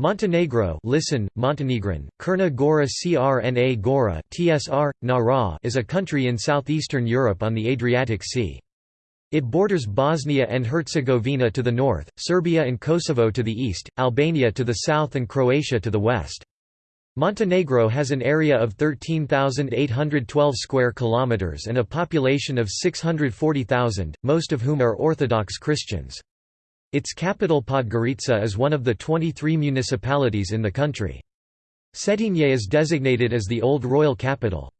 Montenegro listen, Montenegrin, Crna Gora Crna Gora TSR, Nara is a country in southeastern Europe on the Adriatic Sea. It borders Bosnia and Herzegovina to the north, Serbia and Kosovo to the east, Albania to the south and Croatia to the west. Montenegro has an area of 13,812 square kilometers and a population of 640,000, most of whom are Orthodox Christians. Its capital Podgorica is one of the 23 municipalities in the country. Cetinje is designated as the old royal capital.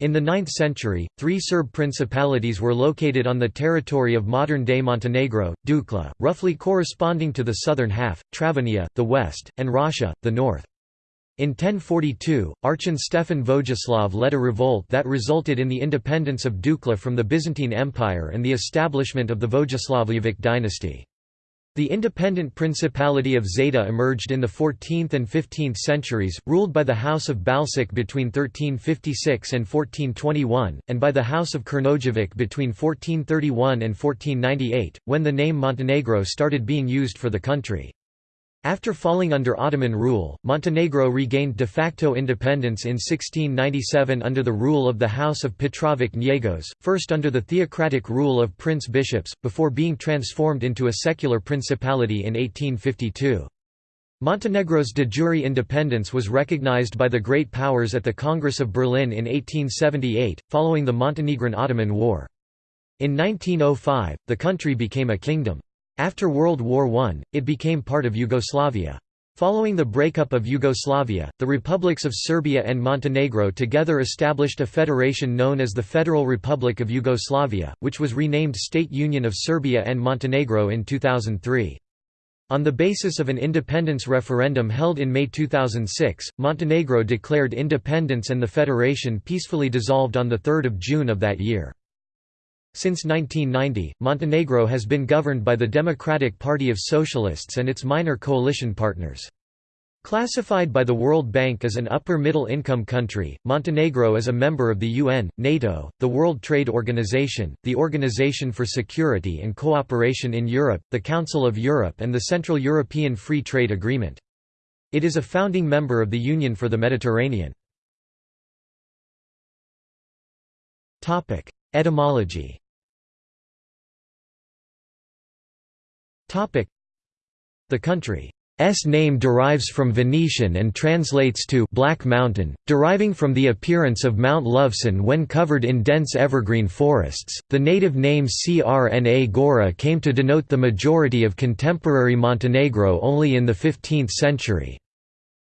In the 9th century, three Serb principalities were located on the territory of modern-day Montenegro, Dukla, roughly corresponding to the southern half, Travunia, the west, and Rascia, the north. In 1042, Archon Stefan Vojislav led a revolt that resulted in the independence of Dukla from the Byzantine Empire and the establishment of the Vojislavljevic dynasty. The independent Principality of Zeta emerged in the 14th and 15th centuries, ruled by the House of Balsic between 1356 and 1421, and by the House of Krnojevic between 1431 and 1498, when the name Montenegro started being used for the country. After falling under Ottoman rule, Montenegro regained de facto independence in 1697 under the rule of the House of Petrovic-Njegos, first under the theocratic rule of prince-bishops, before being transformed into a secular principality in 1852. Montenegro's de jure independence was recognized by the Great Powers at the Congress of Berlin in 1878, following the Montenegrin-Ottoman War. In 1905, the country became a kingdom. After World War I, it became part of Yugoslavia. Following the breakup of Yugoslavia, the republics of Serbia and Montenegro together established a federation known as the Federal Republic of Yugoslavia, which was renamed State Union of Serbia and Montenegro in 2003. On the basis of an independence referendum held in May 2006, Montenegro declared independence and the federation peacefully dissolved on 3 June of that year. Since 1990, Montenegro has been governed by the Democratic Party of Socialists and its minor coalition partners. Classified by the World Bank as an upper-middle income country, Montenegro is a member of the UN, NATO, the World Trade Organization, the Organization for Security and Cooperation in Europe, the Council of Europe and the Central European Free Trade Agreement. It is a founding member of the Union for the Mediterranean. Etymology The country's name derives from Venetian and translates to Black Mountain, deriving from the appearance of Mount Lovćen when covered in dense evergreen forests. The native name Crna Gora came to denote the majority of contemporary Montenegro only in the 15th century.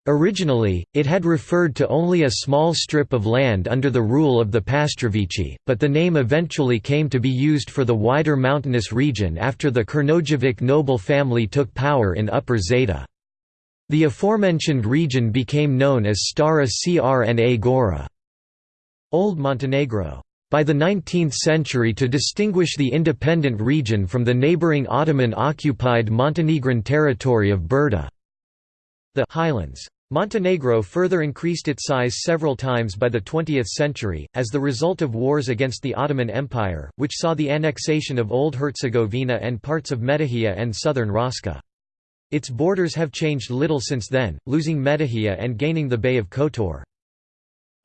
Originally, it had referred to only a small strip of land under the rule of the Pastrovici, but the name eventually came to be used for the wider mountainous region after the Krnojevic noble family took power in Upper Zeta. The aforementioned region became known as Stara Crna Gora. Old Montenegro. By the 19th century to distinguish the independent region from the neighbouring Ottoman-occupied Montenegrin territory of Brda. The Highlands. Montenegro further increased its size several times by the 20th century, as the result of wars against the Ottoman Empire, which saw the annexation of Old Herzegovina and parts of Metohija and southern Raška. Its borders have changed little since then, losing Metohija and gaining the Bay of Kotor.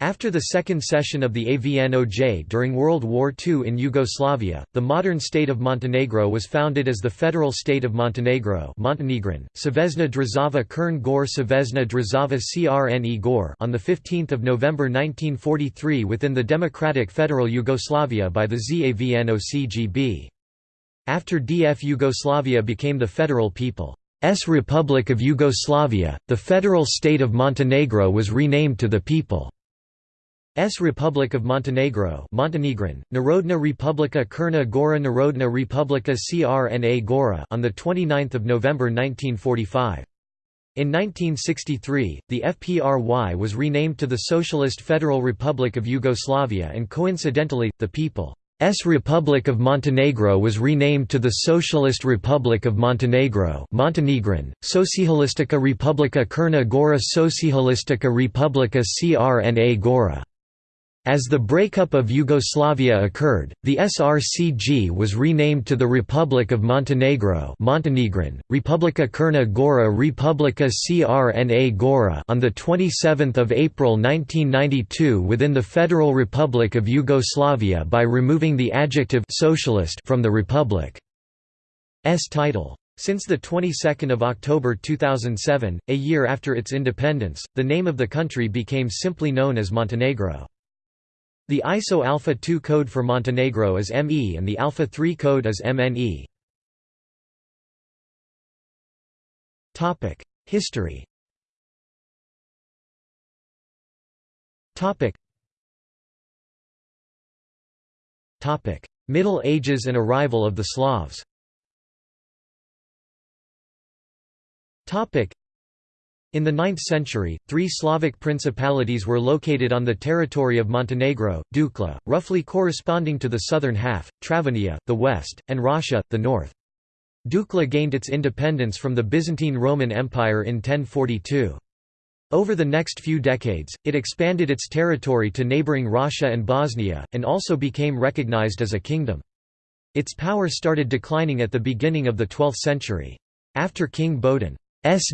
After the second session of the AVNOJ during World War II in Yugoslavia, the modern state of Montenegro was founded as the Federal State of Montenegro Montenegrin, Savezna Država Crn Gor Savezna Država Crne Gor on 15 November 1943 within the Democratic Federal Yugoslavia by the ZAVNOCGB. After DF Yugoslavia became the Federal People's Republic of Yugoslavia, the Federal State of Montenegro was renamed to the People S Republic of Montenegro Montenegrin, Narodna Republika Crna Gora Narodna Republika Crna Gora on 29 November 1945. In 1963, the FPRY was renamed to the Socialist Federal Republic of Yugoslavia and coincidentally, the People's Republic of Montenegro was renamed to the Socialist Republic of Montenegro Montenegrin, Socialistica Republika Crna Gora Socialistica Republika Crna Gora As the breakup of Yugoslavia occurred, the SRCG was renamed to the Republic of Montenegro Montenegrin, Republika Crna Gora Republika Crna Gora on 27 April 1992 within the Federal Republic of Yugoslavia by removing the adjective «socialist» from the Republic's title. Since the 22nd of October 2007, a year after its independence, the name of the country became simply known as Montenegro. The ISO Alpha 2 code for Montenegro is ME and the Alpha 3 code is MNE. Topic: History. Topic. Topic: Middle Ages and arrival of the Slavs. Topic: in the 9th century, three Slavic principalities were located on the territory of Montenegro, Dukla, roughly corresponding to the southern half, Travunia, the west, and Rascia, the north. Dukla gained its independence from the Byzantine Roman Empire in 1042. Over the next few decades, it expanded its territory to neighbouring Rascia and Bosnia, and also became recognized as a kingdom. Its power started declining at the beginning of the 12th century. After King Bodin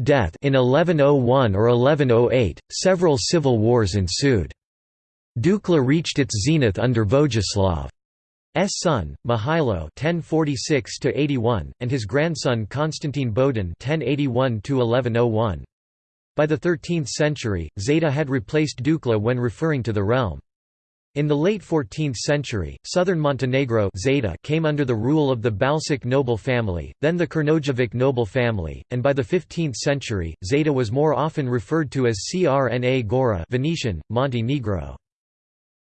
death in 1101 or 1108, several civil wars ensued. Dukla reached its zenith under Vojislav's son, Mihailo (1046–81), and his grandson Constantine Bodin (1081–1101). By the 13th century, Zeta had replaced Dukla when referring to the realm. In the late 14th century, southern Montenegro Zeta came under the rule of the Balsic noble family, then the Krnojevic noble family, and by the 15th century, Zeta was more often referred to as Crna Gora Venetian, Monte Negro.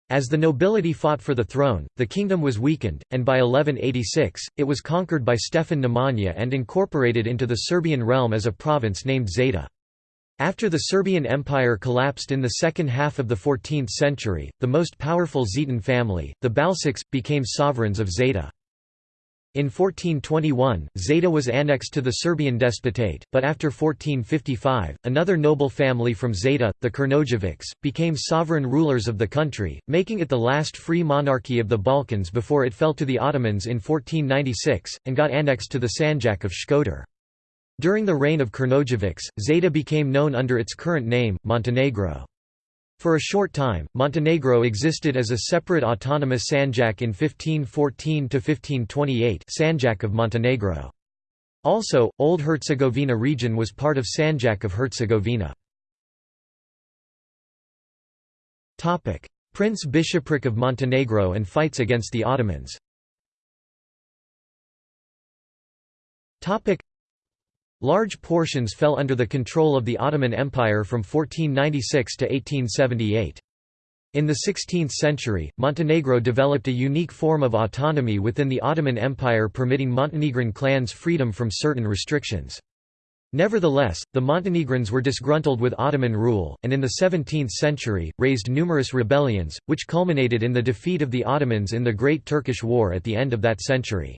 As the nobility fought for the throne, the kingdom was weakened, and by 1186, it was conquered by Stefan Nemanja and incorporated into the Serbian realm as a province named Zeta. After the Serbian Empire collapsed in the second half of the 14th century, the most powerful Zetan family, the Balsics, became sovereigns of Zeta. In 1421, Zeta was annexed to the Serbian despotate, but after 1455, another noble family from Zeta, the Krnojevics, became sovereign rulers of the country, making it the last free monarchy of the Balkans before it fell to the Ottomans in 1496, and got annexed to the Sanjak of Shkodër. During the reign of Krnojevics, Zeta became known under its current name, Montenegro. For a short time, Montenegro existed as a separate autonomous Sanjak in 1514–1528 Sanjak of Montenegro. Also, Old Herzegovina region was part of Sanjak of Herzegovina. Prince Bishopric of Montenegro and fights against the Ottomans Large portions fell under the control of the Ottoman Empire from 1496 to 1878. In the 16th century, Montenegro developed a unique form of autonomy within the Ottoman Empire permitting Montenegrin clans freedom from certain restrictions. Nevertheless, the Montenegrins were disgruntled with Ottoman rule, and in the 17th century, raised numerous rebellions, which culminated in the defeat of the Ottomans in the Great Turkish War at the end of that century.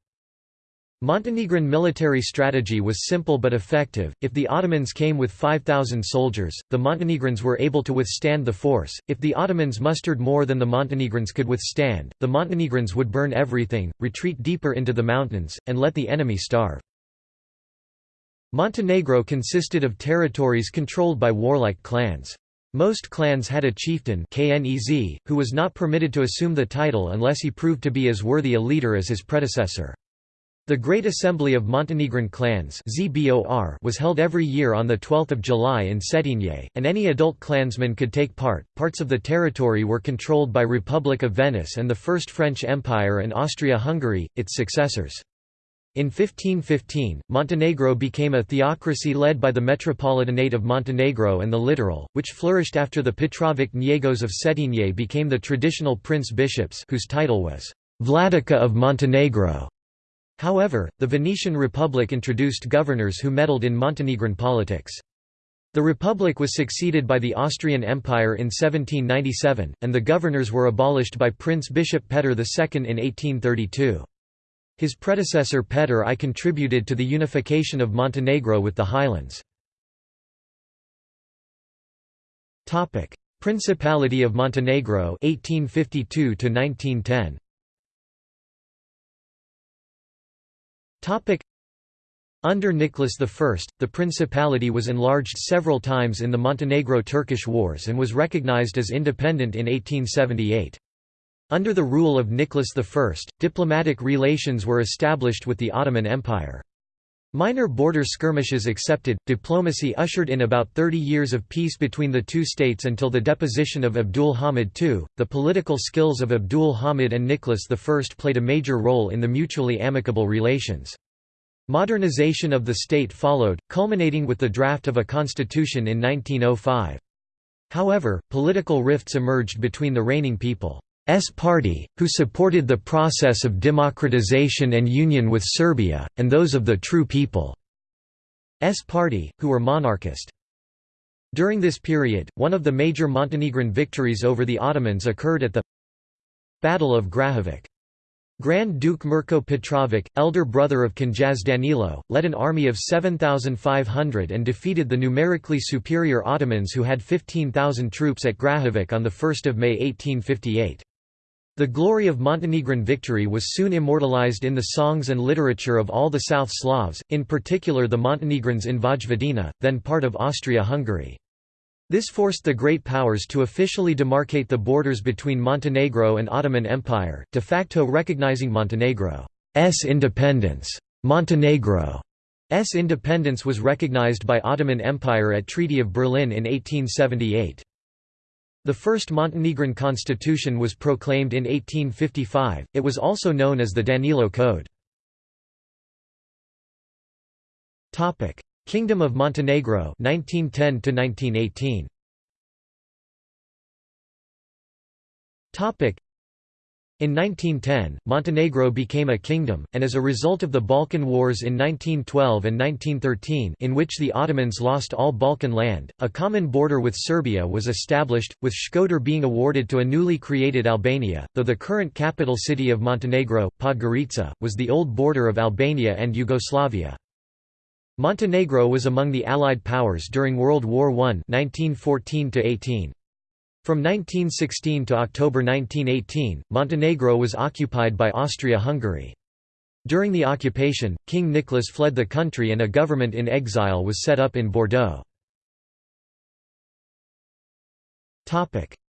Montenegrin military strategy was simple but effective. If the Ottomans came with 5,000 soldiers, the Montenegrins were able to withstand the force. If the Ottomans mustered more than the Montenegrins could withstand, the Montenegrins would burn everything, retreat deeper into the mountains, and let the enemy starve. Montenegro consisted of territories controlled by warlike clans. Most clans had a chieftain who was not permitted to assume the title unless he proved to be as worthy a leader as his predecessor. The Great Assembly of Montenegrin Clans was held every year on 12 July in Cetinje, and any adult clansman could take part. Parts of the territory were controlled by Republic of Venice and the First French Empire and Austria-Hungary, its successors. In 1515, Montenegro became a theocracy led by the Metropolitanate of Montenegro and the littoral, which flourished after the Petrovic Njegos of Cetinje became the traditional prince-bishops whose title was Vladika of Montenegro. However, the Venetian Republic introduced governors who meddled in Montenegrin politics. The republic was succeeded by the Austrian Empire in 1797, and the governors were abolished by Prince Bishop Petar II in 1832. His predecessor Petar I contributed to the unification of Montenegro with the highlands. Principality of Montenegro 1852 1910 Topic Under Nicholas I, the principality was enlarged several times in the Montenegro-Turkish Wars and was recognized as independent in 1878. Under the rule of Nicholas I, diplomatic relations were established with the Ottoman Empire. Minor border skirmishes accepted, diplomacy ushered in about 30 years of peace between the two states until the deposition of Abdul Hamid II. The political skills of Abdul Hamid and Nicholas I played a major role in the mutually amicable relations. Modernization of the state followed, culminating with the draft of a constitution in 1905. However, political rifts emerged between the reigning people. S party, who supported the process of democratization and union with Serbia, and those of the True People's party, who were monarchist. During this period, one of the major Montenegrin victories over the Ottomans occurred at the Battle of Grahovac. Grand Duke Mirko Petrovic, elder brother of Knjaz Danilo, led an army of 7,500 and defeated the numerically superior Ottomans who had 15,000 troops at Grahovac on 1 May 1858. The glory of Montenegrin victory was soon immortalized in the songs and literature of all the South Slavs, in particular the Montenegrins in Vojvodina, then part of Austria-Hungary. This forced the great powers to officially demarcate the borders between Montenegro and Ottoman Empire, de facto recognizing Montenegro's independence. Montenegro's independence was recognized by Ottoman Empire at Treaty of Berlin in 1878. The first Montenegrin constitution was proclaimed in 1855, it was also known as the Danilo Code. Kingdom of Montenegro 1910 1918 in 1910, Montenegro became a kingdom, and as a result of the Balkan Wars in 1912 and 1913 in which the Ottomans lost all Balkan land, a common border with Serbia was established, with Shkodër being awarded to a newly created Albania, though the current capital city of Montenegro, Podgorica, was the old border of Albania and Yugoslavia. Montenegro was among the Allied powers during World War I 1914 -18. From 1916 to October 1918, Montenegro was occupied by Austria-Hungary. During the occupation, King Nicholas fled the country and a government in exile was set up in Bordeaux.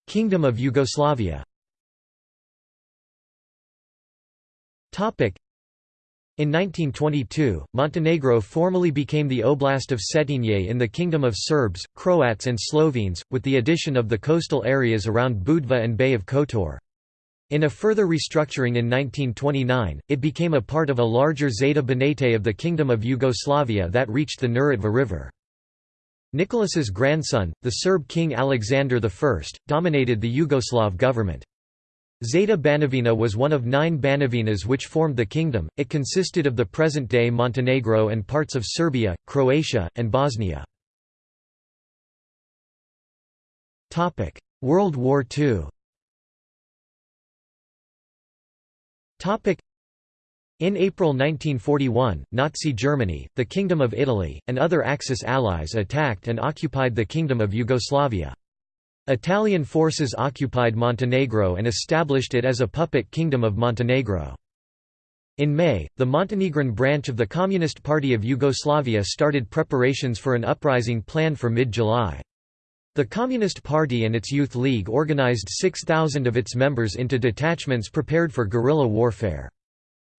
Kingdom of Yugoslavia in 1922, Montenegro formally became the Oblast of Cetinje in the Kingdom of Serbs, Croats and Slovenes, with the addition of the coastal areas around Budva and Bay of Kotor. In a further restructuring in 1929, it became a part of a larger Zeta Banate of the Kingdom of Yugoslavia that reached the Neretva River. Nicholas's grandson, the Serb king Alexander I, dominated the Yugoslav government. Zeta Banovina was one of nine Banovinas which formed the kingdom, it consisted of the present-day Montenegro and parts of Serbia, Croatia, and Bosnia. World War II in April 1941, Nazi Germany, the Kingdom of Italy, and other Axis allies attacked and occupied the Kingdom of Yugoslavia. Italian forces occupied Montenegro and established it as a puppet kingdom of Montenegro. In May, the Montenegrin branch of the Communist Party of Yugoslavia started preparations for an uprising planned for mid-July. The Communist Party and its Youth League organized 6,000 of its members into detachments prepared for guerrilla warfare.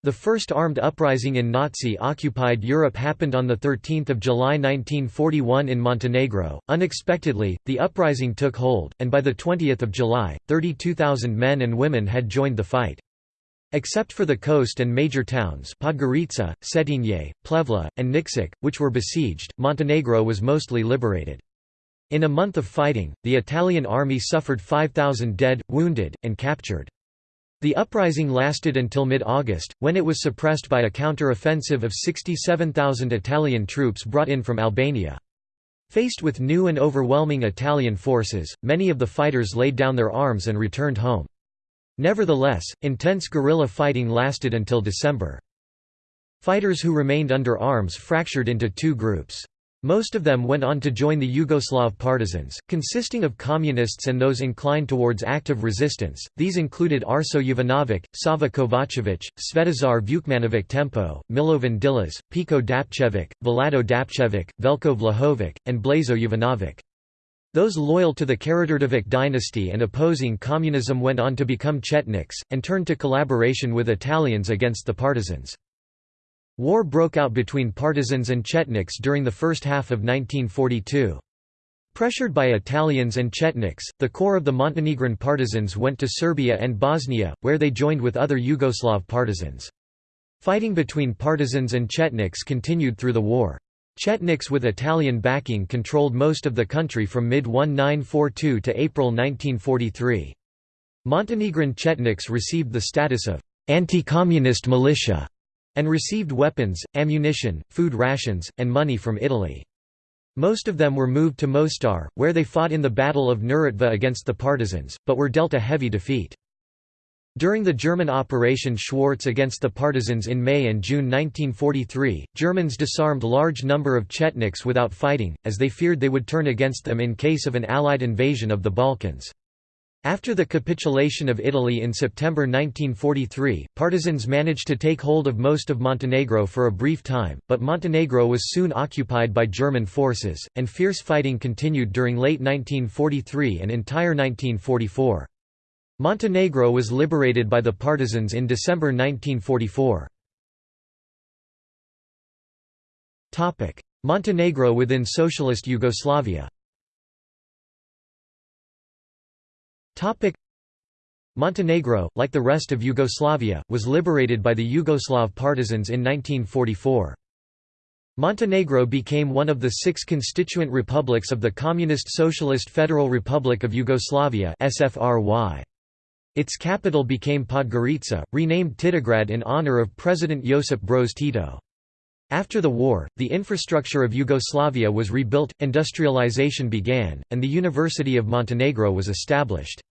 The first armed uprising in Nazi-occupied Europe happened on 13 July 1941 in Montenegro. Unexpectedly, the uprising took hold, and by 20 July, 32,000 men and women had joined the fight. Except for the coast and major towns Podgorica, Cetinje, Plevna, and Nikšić, which were besieged, Montenegro was mostly liberated. In a month of fighting, the Italian army suffered 5,000 dead, wounded, and captured. The uprising lasted until mid-August, when it was suppressed by a counter-offensive of 67,000 Italian troops brought in from Albania. Faced with new and overwhelming Italian forces, many of the fighters laid down their arms and returned home. Nevertheless, intense guerrilla fighting lasted until December. Fighters who remained under arms fractured into two groups. Most of them went on to join the Yugoslav partisans, consisting of communists and those inclined towards active resistance. These included Arso Jovanovic, Sava Kovacevic, Svetozar Vukmanovic Tempo, Milovan Dilas, Peko Dapčević, Vlado Dapčević, Veljko Vlahovic, and Blazo Jovanovic. Those loyal to the Karađorđević dynasty and opposing communism went on to become Chetniks, and turned to collaboration with Italians against the partisans. War broke out between partisans and Chetniks during the first half of 1942. Pressured by Italians and Chetniks, the core of the Montenegrin partisans went to Serbia and Bosnia, where they joined with other Yugoslav partisans. Fighting between partisans and Chetniks continued through the war. Chetniks with Italian backing controlled most of the country from mid-1942 to April 1943. Montenegrin Chetniks received the status of anti-communist militia and received weapons, ammunition, food rations, and money from Italy. Most of them were moved to Mostar, where they fought in the Battle of Neretva against the partisans, but were dealt a heavy defeat. During the German Operation Schwarz against the partisans in May and June 1943, Germans disarmed large number of Chetniks without fighting, as they feared they would turn against them in case of an Allied invasion of the Balkans. After the capitulation of Italy in September 1943, partisans managed to take hold of most of Montenegro for a brief time, but Montenegro was soon occupied by German forces, and fierce fighting continued during late 1943 and entire 1944. Montenegro was liberated by the partisans in December 1944. Montenegro within Socialist Yugoslavia Montenegro, like the rest of Yugoslavia, was liberated by the Yugoslav partisans in 1944. Montenegro became one of the six constituent republics of the Communist Socialist Federal Republic of Yugoslavia. Its capital became Podgorica, renamed Titograd in honor of President Josip Broz Tito. After the war, the infrastructure of Yugoslavia was rebuilt, industrialization began, and the University of Montenegro was established.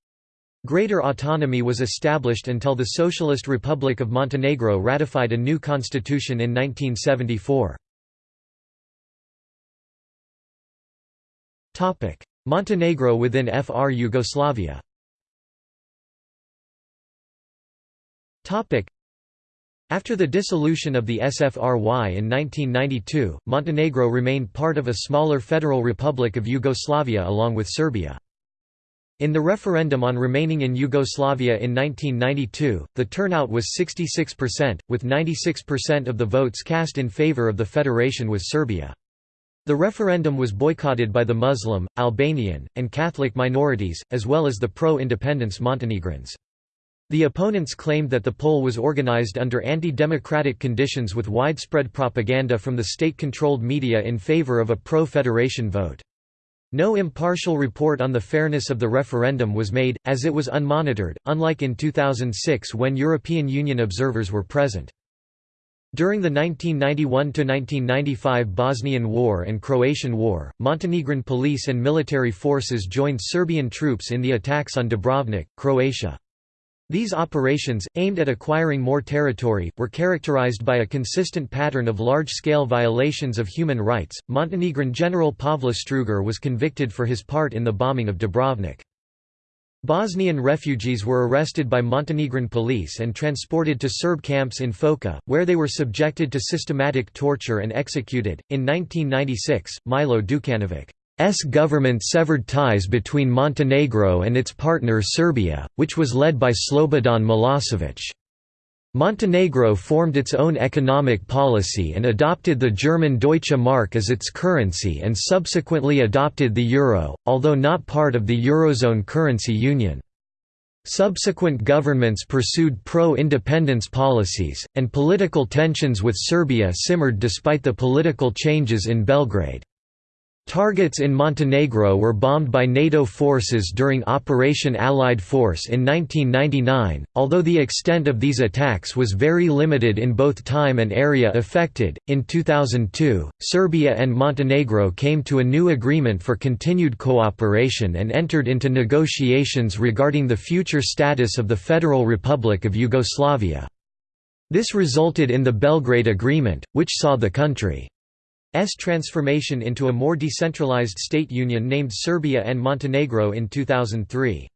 Greater autonomy was established until the Socialist Republic of Montenegro ratified a new constitution in 1974. Montenegro within FR Yugoslavia after the dissolution of the SFRY in 1992, Montenegro remained part of a smaller federal republic of Yugoslavia along with Serbia. In the referendum on remaining in Yugoslavia in 1992, the turnout was 66%, with 96% of the votes cast in favor of the federation with Serbia. The referendum was boycotted by the Muslim, Albanian, and Catholic minorities, as well as the pro-independence Montenegrins. The opponents claimed that the poll was organized under anti-democratic conditions with widespread propaganda from the state-controlled media in favor of a pro-federation vote. No impartial report on the fairness of the referendum was made, as it was unmonitored, unlike in 2006 when European Union observers were present. During the 1991–1995 Bosnian War and Croatian War, Montenegrin police and military forces joined Serbian troops in the attacks on Dubrovnik, Croatia. These operations, aimed at acquiring more territory, were characterized by a consistent pattern of large-scale violations of human rights. Montenegrin General Pavle Strugar was convicted for his part in the bombing of Dubrovnik. Bosnian refugees were arrested by Montenegrin police and transported to Serb camps in Foča, where they were subjected to systematic torture and executed. In 1996, Milo Đukanović S government severed ties between Montenegro and its partner Serbia, which was led by Slobodan Milosevic. Montenegro formed its own economic policy and adopted the German Deutsche Mark as its currency and subsequently adopted the euro, although not part of the Eurozone currency union. Subsequent governments pursued pro-independence policies, and political tensions with Serbia simmered despite the political changes in Belgrade. Targets in Montenegro were bombed by NATO forces during Operation Allied Force in 1999, although the extent of these attacks was very limited in both time and area affected. In 2002, Serbia and Montenegro came to a new agreement for continued cooperation and entered into negotiations regarding the future status of the Federal Republic of Yugoslavia. This resulted in the Belgrade Agreement, which saw the country transformation into a more decentralized state union named Serbia and Montenegro in 2003.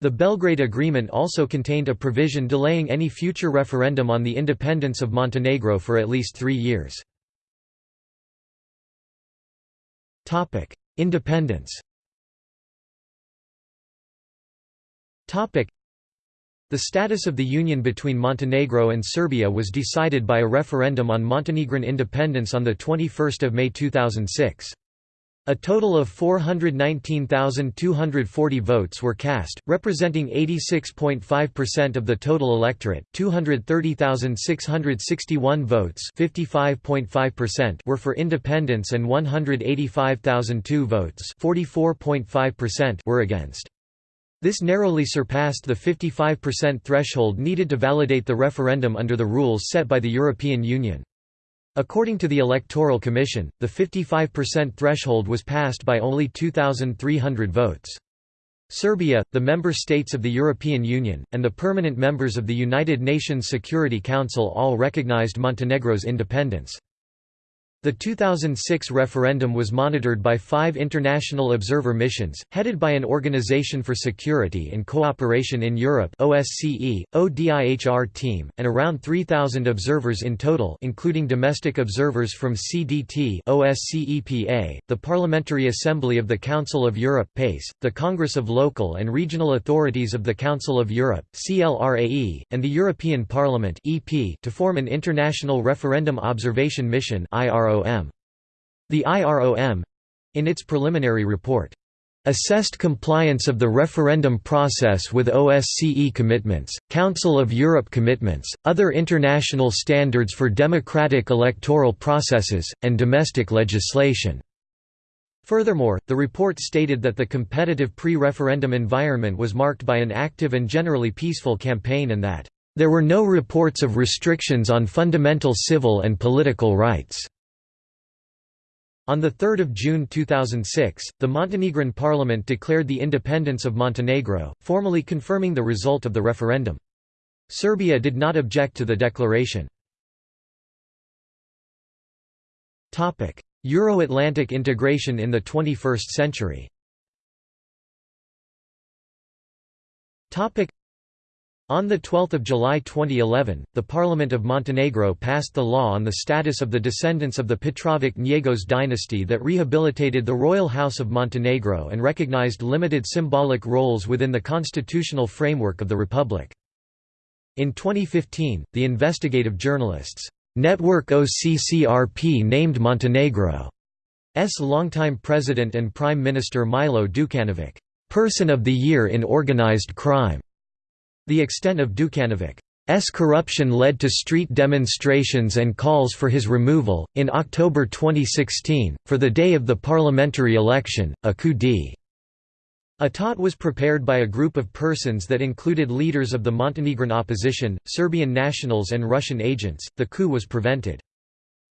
The Belgrade Agreement also contained a provision delaying any future referendum on the independence of Montenegro for at least three years. Independence the status of the union between Montenegro and Serbia was decided by a referendum on Montenegrin independence on 21 May 2006. A total of 419,240 votes were cast, representing 86.5% of the total electorate. 230,661 votes, 55.5% were for independence and 185,002 votes, 44.5% were against. This narrowly surpassed the 55% threshold needed to validate the referendum under the rules set by the European Union. According to the Electoral Commission, the 55% threshold was passed by only 2,300 votes. Serbia, the member states of the European Union, and the permanent members of the United Nations Security Council all recognized Montenegro's independence. The 2006 referendum was monitored by five international observer missions, headed by an Organization for Security and Cooperation in Europe OSCE, ODIHR team, and around 3,000 observers in total including domestic observers from CDT OSCEPA, the Parliamentary Assembly of the Council of Europe PACE, the Congress of Local and Regional Authorities of the Council of Europe CLRAE, and the European Parliament EP to form an International Referendum Observation Mission IRO. IROM. The IROM in its preliminary report assessed compliance of the referendum process with OSCE commitments, Council of Europe commitments, other international standards for democratic electoral processes, and domestic legislation. Furthermore, the report stated that the competitive pre-referendum environment was marked by an active and generally peaceful campaign and that, "...there were no reports of restrictions on fundamental civil and political rights." On 3 June 2006, the Montenegrin parliament declared the independence of Montenegro, formally confirming the result of the referendum. Serbia did not object to the declaration. Euro-Atlantic integration in the 21st century on 12 July 2011, the Parliament of Montenegro passed the law on the status of the descendants of the Petrovic Njegos dynasty that rehabilitated the royal house of Montenegro and recognized limited symbolic roles within the constitutional framework of the republic. In 2015, the investigative journalists, Network OCCRP named Montenegro's longtime president and prime minister Milo Đukanović, "'Person of the Year in Organized Crime' The extent of Đukanovic's corruption led to street demonstrations and calls for his removal. In October 2016, for the day of the parliamentary election, a coup d'état was prepared by a group of persons that included leaders of the Montenegrin opposition, Serbian nationals, and Russian agents. The coup was prevented.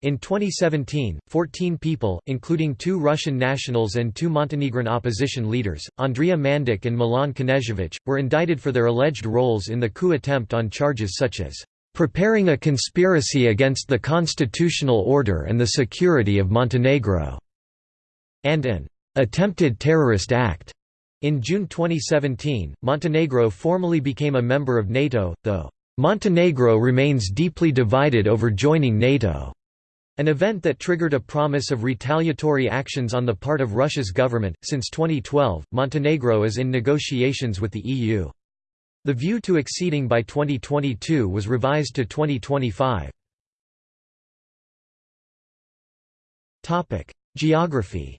In 2017, 14 people, including two Russian nationals and two Montenegrin opposition leaders, Andrija Mandić and Milan Knežević, were indicted for their alleged roles in the coup attempt on charges such as preparing a conspiracy against the constitutional order and the security of Montenegro, and an attempted terrorist act. In June 2017, Montenegro formally became a member of NATO, though Montenegro remains deeply divided over joining NATO. An event that triggered a promise of retaliatory actions on the part of Russia's government. Since 2012, Montenegro is in negotiations with the EU. The view to acceding by 2022 was revised to 2025. Topic: Geography.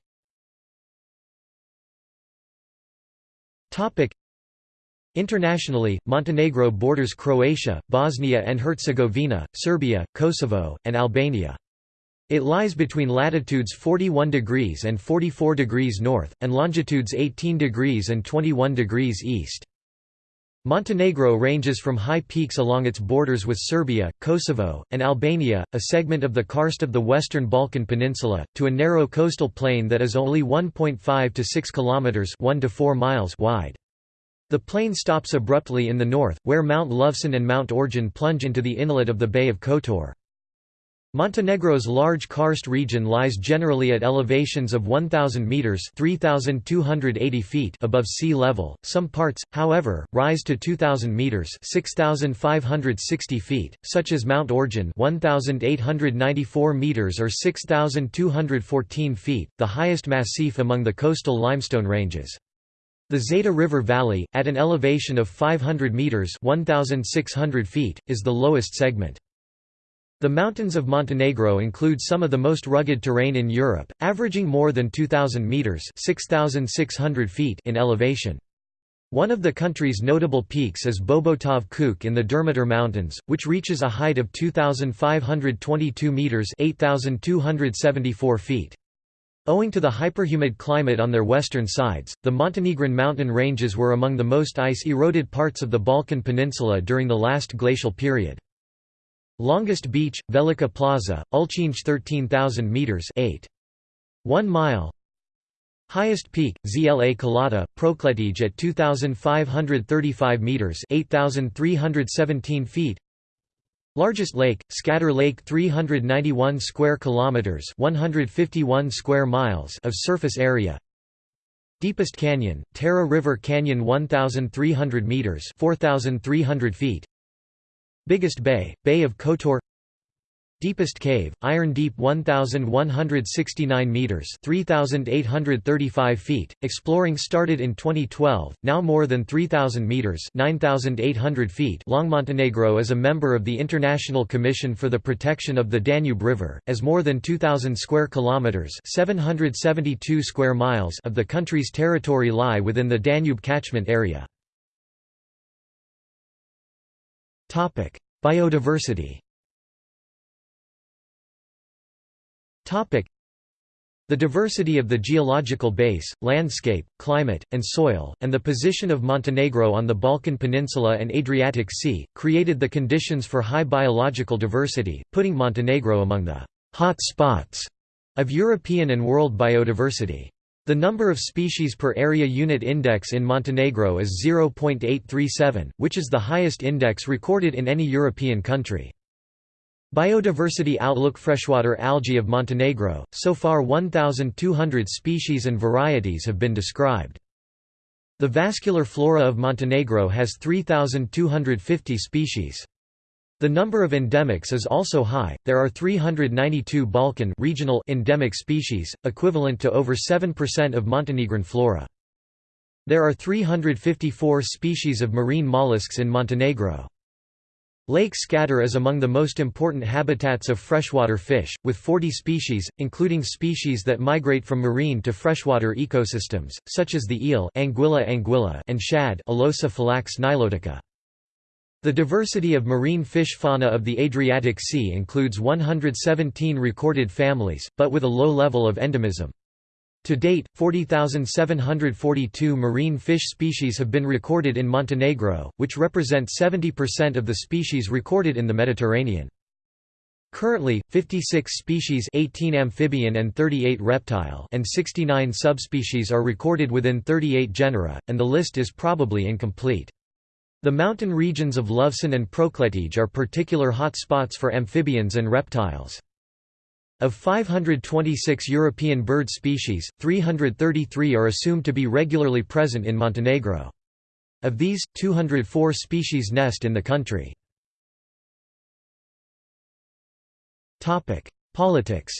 Internationally, Montenegro borders Croatia, Bosnia and Herzegovina, Serbia, Kosovo, and Albania. It lies between latitudes 41 degrees and 44 degrees north, and longitudes 18 degrees and 21 degrees east. Montenegro ranges from high peaks along its borders with Serbia, Kosovo, and Albania, a segment of the karst of the Western Balkan Peninsula, to a narrow coastal plain that is only 1.5 to 6 kilometers 1 to 4 miles wide. The plain stops abruptly in the north, where Mount Lovćen and Mount Orjen plunge into the inlet of the Bay of Kotor. Montenegro's large karst region lies generally at elevations of 1,000 metres 3,280 feet above sea level, some parts, however, rise to 2,000 metres 6,560 feet, such as Mount Orjen 1,894 metres or 6,214 feet, the highest massif among the coastal limestone ranges. The Zeta River Valley, at an elevation of 500 metres 1,600 feet, is the lowest segment. The mountains of Montenegro include some of the most rugged terrain in Europe, averaging more than 2,000 metres feet in elevation. One of the country's notable peaks is Bobotov Kuk in the Durmitor Mountains, which reaches a height of 2,522 metres 8,274 feet. Owing to the hyperhumid climate on their western sides, the Montenegrin mountain ranges were among the most ice-eroded parts of the Balkan Peninsula during the last glacial period. Longest beach, Velika Plaza, Ulcinj 13,000 meters 8. 1 mile. Highest peak, Zla Kolata, Prokletij at 2,535 meters 8,317 feet. Largest lake, Skadar Lake 391 square kilometers 151 square miles of surface area. Deepest canyon, Tara River Canyon 1,300 meters 4,300 feet. Biggest bay, Bay of Kotor Deepest cave, Iron Deep 1169 meters, 3835 feet. Exploring started in 2012, now more than 3000 meters, 9800 feet long. Montenegro is a member of the International Commission for the Protection of the Danube River, as more than 2000 square kilometers, 772 square miles of the country's territory lie within the Danube catchment area. Biodiversity. Topic: The diversity of the geological base, landscape, climate, and soil, and the position of Montenegro on the Balkan Peninsula and Adriatic Sea, created the conditions for high biological diversity, putting Montenegro among the hot spots of European and world biodiversity. The number of species per area unit index in Montenegro is 0.837, which is the highest index recorded in any European country. Biodiversity Outlook Freshwater algae of Montenegro, so far 1,200 species and varieties have been described. The vascular flora of Montenegro has 3,250 species. The number of endemics is also high, there are 392 Balkan regional endemic species, equivalent to over 7% of Montenegrin flora. There are 354 species of marine mollusks in Montenegro. Lake Skadar is among the most important habitats of freshwater fish, with 40 species, including species that migrate from marine to freshwater ecosystems, such as the eel Anguilla anguilla and shad Alosa fallax nilotica. The diversity of marine fish fauna of the Adriatic Sea includes 117 recorded families, but with a low level of endemism. To date, 40,742 marine fish species have been recorded in Montenegro, which represent 70% of the species recorded in the Mediterranean. Currently, 56 species 18 amphibian and 38 reptile and 69 subspecies are recorded within 38 genera, and the list is probably incomplete. The mountain regions of Lovćen and Prokletij are particular hot spots for amphibians and reptiles. Of 526 European bird species, 333 are assumed to be regularly present in Montenegro. Of these, 204 species nest in the country. Politics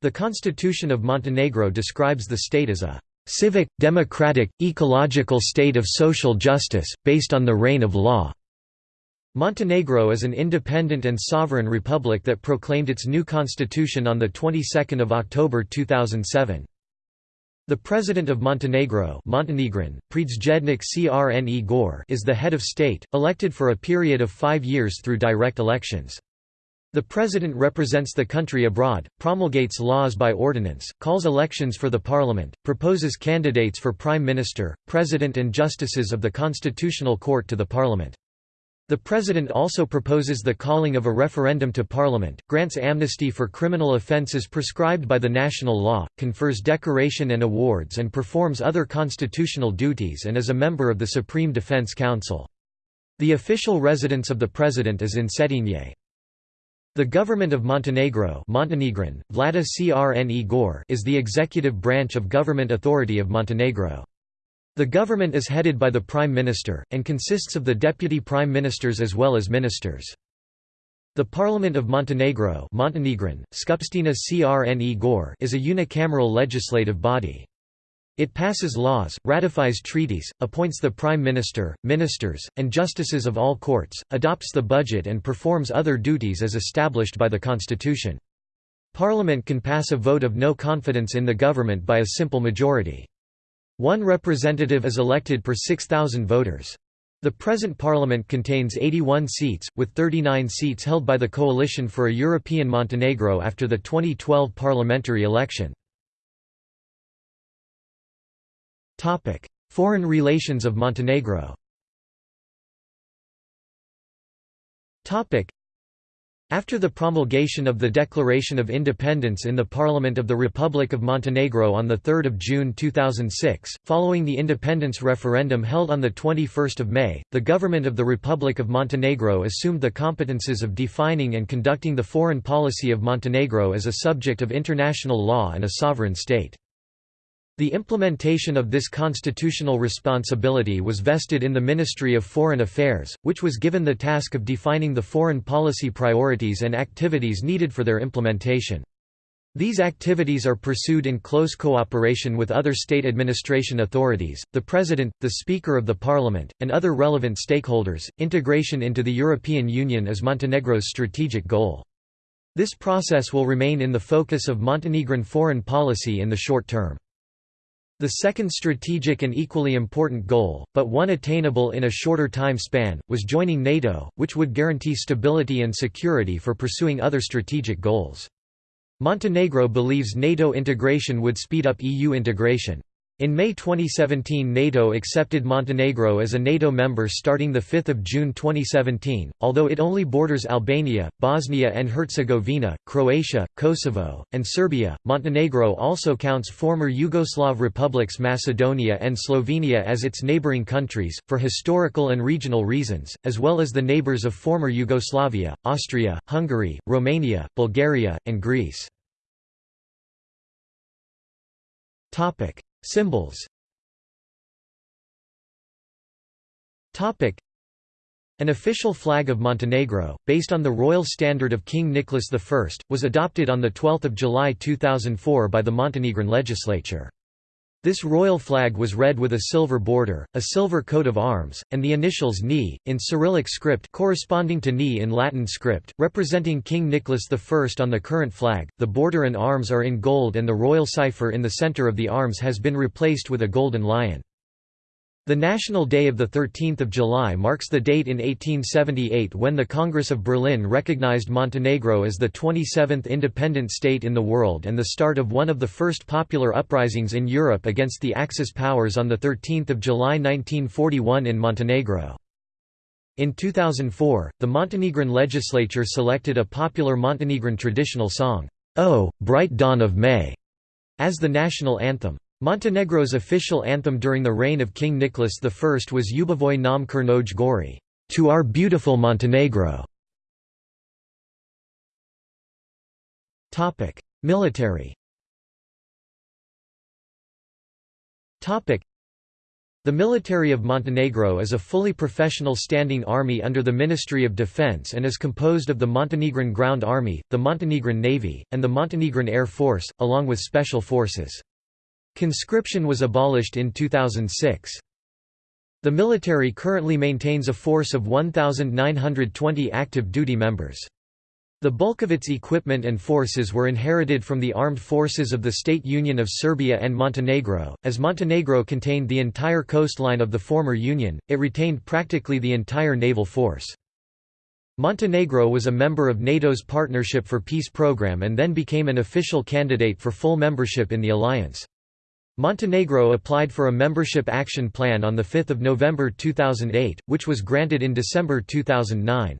The Constitution of Montenegro describes the state as a civic, democratic, ecological state of social justice, based on the reign of law." Montenegro is an independent and sovereign republic that proclaimed its new constitution on the 22nd of October 2007. The President of Montenegro Montenegrin, Crne Gore is the head of state, elected for a period of five years through direct elections. The President represents the country abroad, promulgates laws by ordinance, calls elections for the Parliament, proposes candidates for Prime Minister, President and Justices of the Constitutional Court to the Parliament. The President also proposes the calling of a referendum to Parliament, grants amnesty for criminal offences prescribed by the national law, confers decoration and awards and performs other constitutional duties and is a member of the Supreme Defence Council. The official residence of the president is in Cetinje. The government of Montenegro Montenegrin, Vlada Crne Gore is the executive branch of government authority of Montenegro. The government is headed by the Prime Minister, and consists of the deputy prime ministers as well as ministers. The Parliament of Montenegro Montenegrin, Skupština Crne Gore is a unicameral legislative body. It passes laws, ratifies treaties, appoints the Prime Minister, ministers, and justices of all courts, adopts the budget and performs other duties as established by the constitution. Parliament can pass a vote of no confidence in the government by a simple majority. One representative is elected per 6,000 voters. The present parliament contains 81 seats, with 39 seats held by the Coalition for a European Montenegro after the 2012 parliamentary election. Foreign relations of Montenegro. After the promulgation of the Declaration of Independence in the Parliament of the Republic of Montenegro on 3 June 2006, following the independence referendum held on 21 May, the government of the Republic of Montenegro assumed the competences of defining and conducting the foreign policy of Montenegro as a subject of international law and a sovereign state. The implementation of this constitutional responsibility was vested in the Ministry of Foreign Affairs, which was given the task of defining the foreign policy priorities and activities needed for their implementation. These activities are pursued in close cooperation with other state administration authorities, the President, the Speaker of the Parliament, and other relevant stakeholders. Integration into the European Union is Montenegro's strategic goal. This process will remain in the focus of Montenegrin foreign policy in the short term. The second strategic and equally important goal, but one attainable in a shorter time span, was joining NATO, which would guarantee stability and security for pursuing other strategic goals. Montenegro believes NATO integration would speed up EU integration. In May 2017 NATO accepted Montenegro as a NATO member starting 5 June 2017, although it only borders Albania, Bosnia and Herzegovina, Croatia, Kosovo, and Serbia. Montenegro also counts former Yugoslav republics Macedonia and Slovenia as its neighboring countries, for historical and regional reasons, as well as the neighbors of former Yugoslavia, Austria, Hungary, Romania, Bulgaria, and Greece. Symbols An official flag of Montenegro, based on the royal standard of King Nicholas I, was adopted on 12 July 2004 by the Montenegrin legislature. This royal flag was red with a silver border, a silver coat of arms, and the initials Ni, in Cyrillic script corresponding to Ni in Latin script, representing King Nicholas I on the current flag. The border and arms are in gold and the royal cipher in the center of the arms has been replaced with a golden lion. The National Day of 13 July marks the date in 1878 when the Congress of Berlin recognized Montenegro as the 27th independent state in the world and the start of one of the first popular uprisings in Europe against the Axis powers on 13 July 1941 in Montenegro. In 2004, the Montenegrin legislature selected a popular Montenegrin traditional song, Oh, Bright Dawn of May, as the national anthem. Montenegro's official anthem during the reign of King Nicholas I was Ubavoj nam Crnoj Gori, to our beautiful Montenegro. Topic: Military Topic: the military of Montenegro is a fully professional standing army under the Ministry of Defense and is composed of the Montenegrin Ground Army, the Montenegrin Navy, and the Montenegrin Air Force, along with special forces. Conscription was abolished in 2006. The military currently maintains a force of 1,920 active duty members. The bulk of its equipment and forces were inherited from the armed forces of the State Union of Serbia and Montenegro. As Montenegro contained the entire coastline of the former Union, it retained practically the entire naval force. Montenegro was a member of NATO's Partnership for Peace program and then became an official candidate for full membership in the alliance. Montenegro applied for a membership action plan on 5 November 2008, which was granted in December 2009.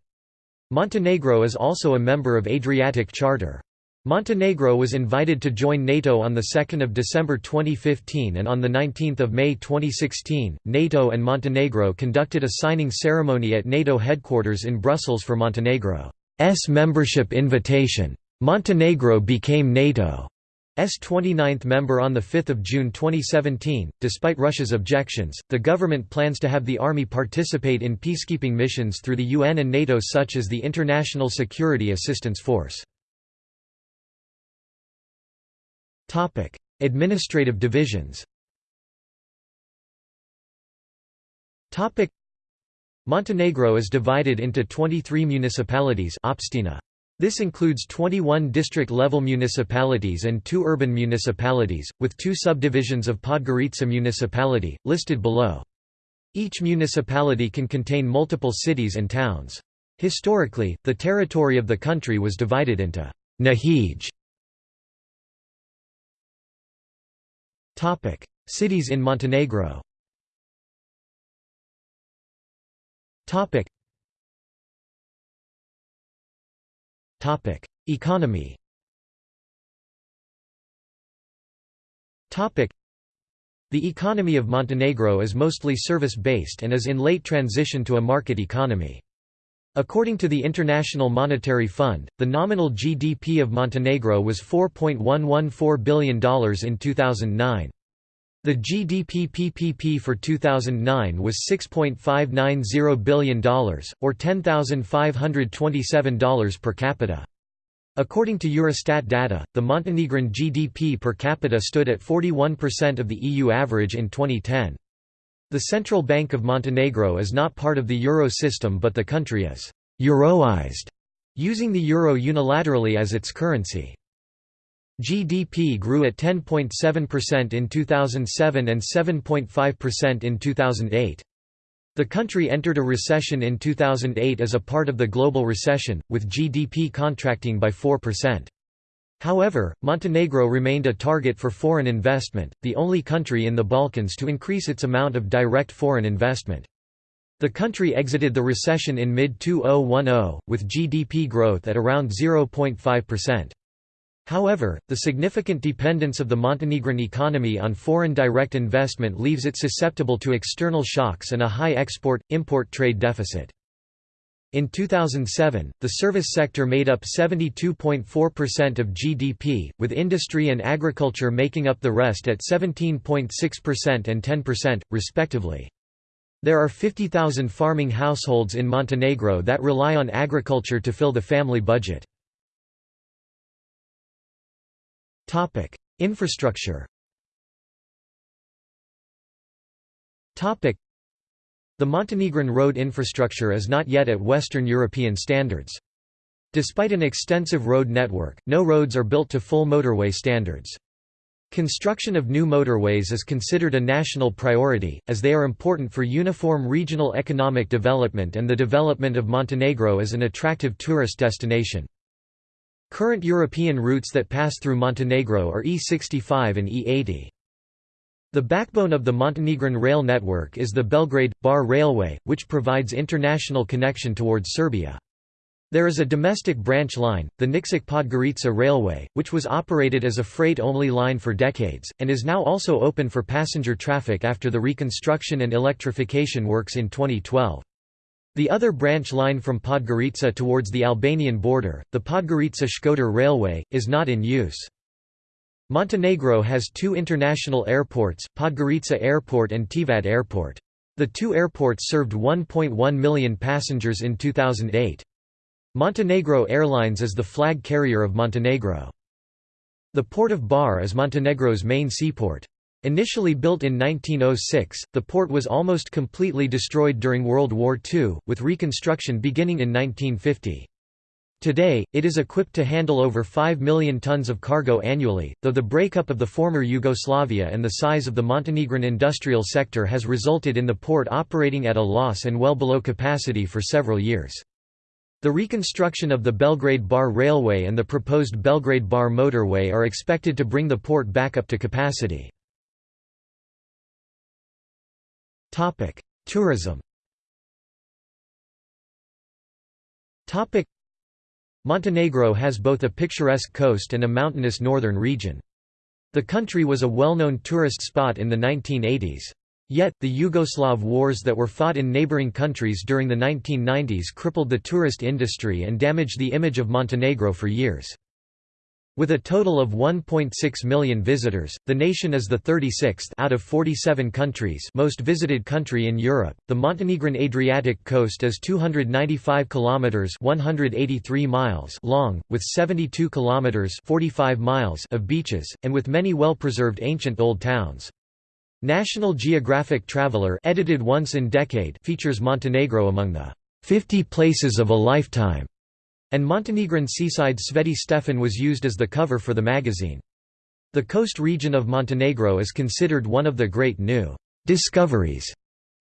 Montenegro is also a member of Adriatic Charter. Montenegro was invited to join NATO on 2 December 2015 and on 19 May 2016, NATO and Montenegro conducted a signing ceremony at NATO headquarters in Brussels for Montenegro's membership invitation. Montenegro became NATO's 29th member on 5 June 2017. Despite Russia's objections, the government plans to have the army participate in peacekeeping missions through the UN and NATO such as the International Security Assistance Force. Administrative divisions. Montenegro is divided into 23 municipalities Opština. This includes 21 district-level municipalities and two urban municipalities, with two subdivisions of Podgorica municipality, listed below. Each municipality can contain multiple cities and towns. Historically, the territory of the country was divided into nahij Topic: Cities in Montenegro. Topic. Economy. The economy of Montenegro is mostly service-based and is in late transition to a market economy. According to the International Monetary Fund, the nominal GDP of Montenegro was $4.114 billion in 2009. The GDP PPP for 2009 was $6.590 billion, or $10,527 per capita. According to Eurostat data, the Montenegrin GDP per capita stood at 41% of the EU average in 2010. The Central Bank of Montenegro is not part of the euro system but the country is «euroized», using the euro unilaterally as its currency. GDP grew at 10.7% in 2007 and 7.5% in 2008. The country entered a recession in 2008 as a part of the global recession, with GDP contracting by 4%. However, Montenegro remained a target for foreign investment, the only country in the Balkans to increase its amount of direct foreign investment. The country exited the recession in mid-2010, with GDP growth at around 0.5%. However, the significant dependence of the Montenegrin economy on foreign direct investment leaves it susceptible to external shocks and a high export-import trade deficit. In 2007, the service sector made up 72.4% of GDP, with industry and agriculture making up the rest at 17.6% and 10%, respectively. There are 50,000 farming households in Montenegro that rely on agriculture to fill the family budget. Infrastructure Topic: the Montenegrin road infrastructure is not yet at Western European standards. Despite an extensive road network, no roads are built to full motorway standards. Construction of new motorways is considered a national priority, as they are important for uniform regional economic development and the development of Montenegro as an attractive tourist destination. Current European routes that pass through Montenegro are E65 and E80. The backbone of the Montenegrin rail network is the Belgrade-Bar Railway, which provides international connection towards Serbia. There is a domestic branch line, the Nikšić-Podgorica Railway, which was operated as a freight-only line for decades, and is now also open for passenger traffic after the reconstruction and electrification works in 2012. The other branch line from Podgorica towards the Albanian border, the Podgorica-Shkodër Railway, is not in use. Montenegro has two international airports, Podgorica Airport and Tivat Airport. The two airports served 1.1 million passengers in 2008. Montenegro Airlines is the flag carrier of Montenegro. The port of Bar is Montenegro's main seaport. Initially built in 1906, the port was almost completely destroyed during World War II, with reconstruction beginning in 1950. Today, it is equipped to handle over 5 million tons of cargo annually, though the breakup of the former Yugoslavia and the size of the Montenegrin industrial sector has resulted in the port operating at a loss and well below capacity for several years. The reconstruction of the Belgrade-Bar Railway and the proposed Belgrade-Bar motorway are expected to bring the port back up to capacity. Tourism Montenegro has both a picturesque coast and a mountainous northern region. The country was a well-known tourist spot in the 1980s. Yet, the Yugoslav wars that were fought in neighboring countries during the 1990s crippled the tourist industry and damaged the image of Montenegro for years. With a total of 1.6 million visitors, the nation is the 36th out of 47 countries most visited country in Europe. The Montenegrin Adriatic coast is 295 kilometers (183 miles) long, with 72 kilometers (45 miles) of beaches and with many well-preserved ancient old towns. National Geographic Traveler edited once in decade features Montenegro among the 50 places of a lifetime and Montenegrin seaside Sveti Stefan was used as the cover for the magazine. The coast region of Montenegro is considered one of the great new discoveries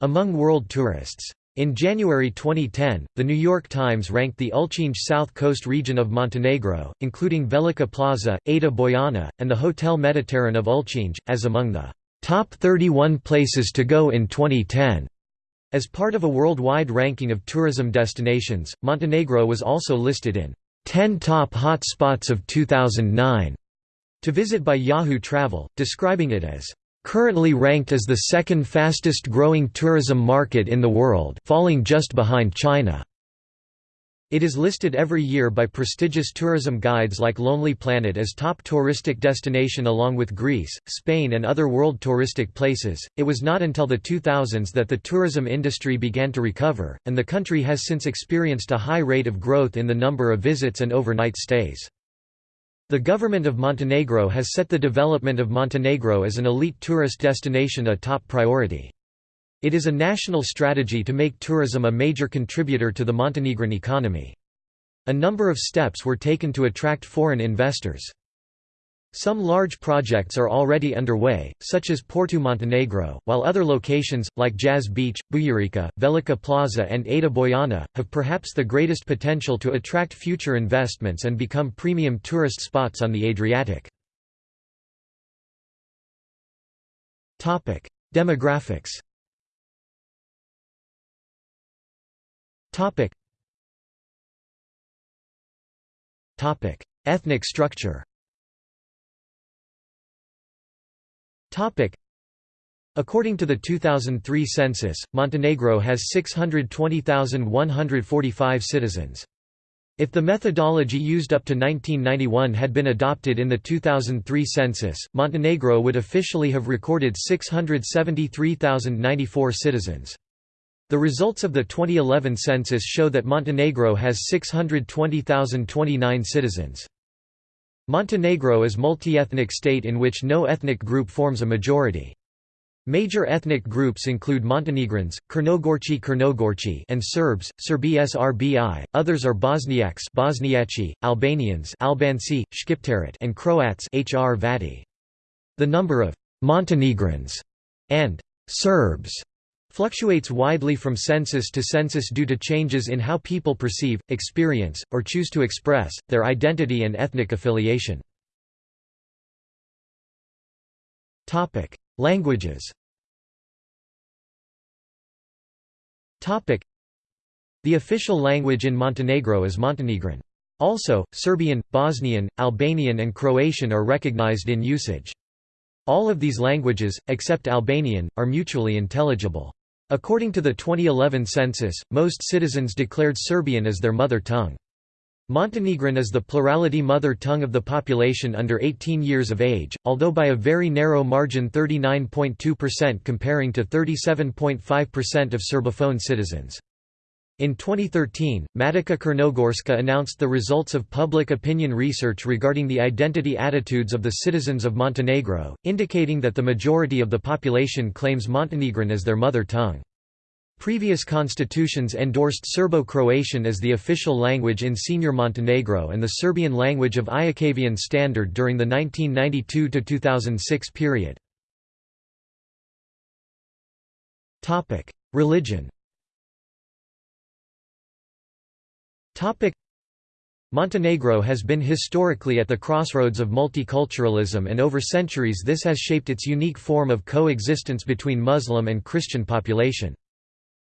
among world tourists. In January 2010, The New York Times ranked the Ulcinj South Coast region of Montenegro, including Velika Plaza, Ada Bojana, and the Hotel Mediterrane of Ulcinj, as among the top 31 places to go in 2010. As part of a worldwide ranking of tourism destinations, Montenegro was also listed in 10 Top Hot Spots of 2009 to visit by Yahoo Travel, describing it as currently ranked as the second fastest growing tourism market in the world falling just behind China. It is listed every year by prestigious tourism guides like Lonely Planet as top touristic destination along with Greece, Spain and other world touristic places. It was not until the 2000s that the tourism industry began to recover, and the country has since experienced a high rate of growth in the number of visits and overnight stays. The government of Montenegro has set the development of Montenegro as an elite tourist destination a top priority. It is a national strategy to make tourism a major contributor to the Montenegrin economy. A number of steps were taken to attract foreign investors. Some large projects are already underway, such as Porto Montenegro, while other locations, like Jaz Beach, Buljarica, Velika Plaza and Ada Bojana, have perhaps the greatest potential to attract future investments and become premium tourist spots on the Adriatic. Demographics Topic. Topic: Ethnic structure. Topic. According to the 2003 census, Montenegro has 620,145 citizens. If the methodology used up to 1991 had been adopted in the 2003 census, Montenegro would officially have recorded 673,094 citizens. The results of the 2011 census show that Montenegro has 620,029 citizens. Montenegro is multi-ethnic state in which no ethnic group forms a majority. Major ethnic groups include Montenegrins, Crnogorci Crnogorci and Serbs, Serbi Srbi, others are Bosniaks Bosniaci, Albanians Albanci, and Croats Hrvati. The number of «Montenegrins» and «Serbs» fluctuates widely from census to census due to changes in how people perceive, experience, or choose to express, their identity and ethnic affiliation. Languages The official language in Montenegro is Montenegrin. Also, Serbian, Bosnian, Albanian and Croatian are recognized in usage. All of these languages, except Albanian, are mutually intelligible. According to the 2011 census, most citizens declared Serbian as their mother tongue. Montenegrin is the plurality mother tongue of the population under 18 years of age, although by a very narrow margin 39.2% comparing to 37.5% of Serbophone citizens. In 2013, Matica Crnogorska announced the results of public opinion research regarding the identity attitudes of the citizens of Montenegro, indicating that the majority of the population claims Montenegrin as their mother tongue. Previous constitutions endorsed Serbo-Croatian as the official language in Senior Montenegro and the Serbian language of Ijekavian Standard during the 1992–2006 period. Religion Montenegro has been historically at the crossroads of multiculturalism and over centuries this has shaped its unique form of coexistence between Muslim and Christian population.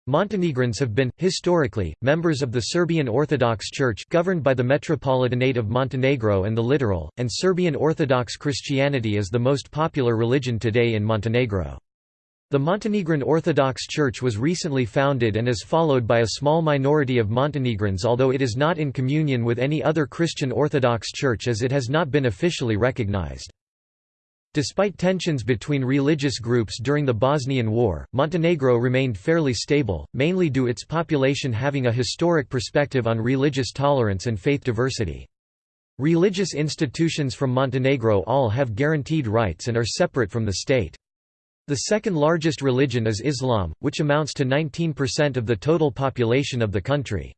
Montenegrins have been, historically, members of the Serbian Orthodox Church governed by the Metropolitanate of Montenegro and the Littoral, and Serbian Orthodox Christianity is the most popular religion today in Montenegro. The Montenegrin Orthodox Church was recently founded and is followed by a small minority of Montenegrins although it is not in communion with any other Christian Orthodox Church as it has not been officially recognized. Despite tensions between religious groups during the Bosnian War, Montenegro remained fairly stable, mainly due its population having a historic perspective on religious tolerance and faith diversity. Religious institutions from Montenegro all have guaranteed rights and are separate from the state. The second largest religion is Islam, which amounts to 19% of the total population of the country.